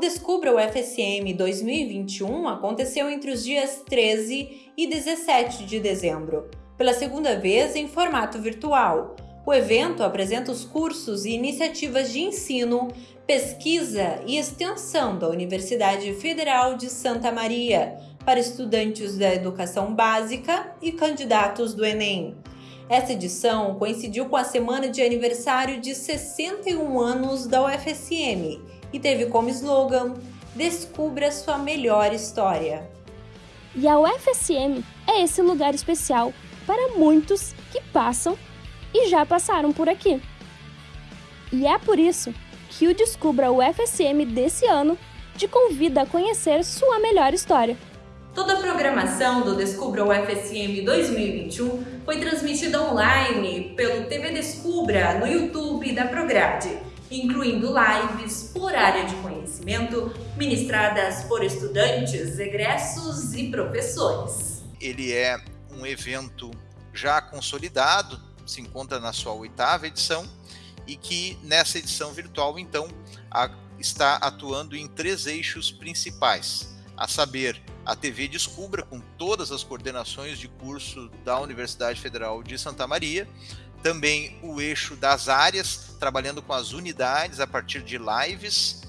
Descubra o FSM 2021 aconteceu entre os dias 13 e 17 de dezembro, pela segunda vez em formato virtual. O evento apresenta os cursos e iniciativas de ensino, pesquisa e extensão da Universidade Federal de Santa Maria para estudantes da educação básica e candidatos do Enem. Essa edição coincidiu com a semana de aniversário de 61 anos da UFSM e teve como slogan Descubra sua melhor história. E a UFSM é esse lugar especial para muitos que passam e já passaram por aqui. E é por isso que o Descubra UFSM desse ano te convida a conhecer sua melhor história. Toda a programação do Descubra UFSM 2021 foi transmitida online pelo TV Descubra no YouTube da Prograde incluindo lives por área de conhecimento ministradas por estudantes, egressos e professores. Ele é um evento já consolidado, se encontra na sua oitava edição e que nessa edição virtual, então, está atuando em três eixos principais, a saber, a TV Descubra, com todas as coordenações de curso da Universidade Federal de Santa Maria, também o eixo das áreas, trabalhando com as unidades a partir de lives,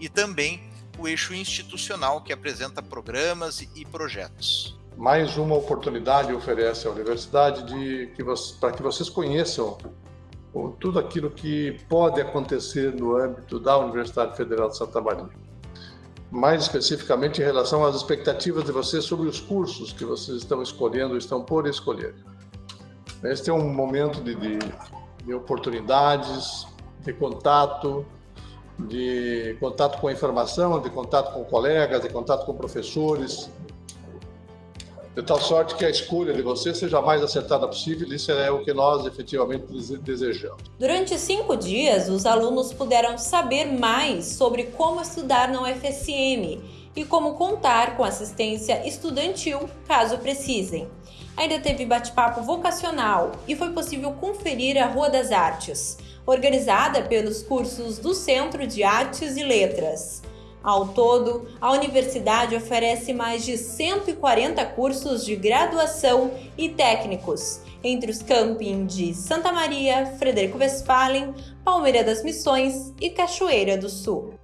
e também o eixo institucional, que apresenta programas e projetos. Mais uma oportunidade oferece a universidade de que para que vocês conheçam tudo aquilo que pode acontecer no âmbito da Universidade Federal de Santa Maria. Mais especificamente em relação às expectativas de vocês sobre os cursos que vocês estão escolhendo, estão por escolher. Este é um momento de, de, de oportunidades, de contato, de contato com a informação, de contato com colegas, de contato com professores, de tal sorte que a escolha de você seja a mais acertada possível, isso é o que nós efetivamente desejamos. Durante cinco dias, os alunos puderam saber mais sobre como estudar na UFSM e como contar com assistência estudantil caso precisem. Ainda teve bate-papo vocacional e foi possível conferir a Rua das Artes, organizada pelos cursos do Centro de Artes e Letras. Ao todo, a universidade oferece mais de 140 cursos de graduação e técnicos, entre os campings de Santa Maria, Frederico Westphalen, Palmeira das Missões e Cachoeira do Sul.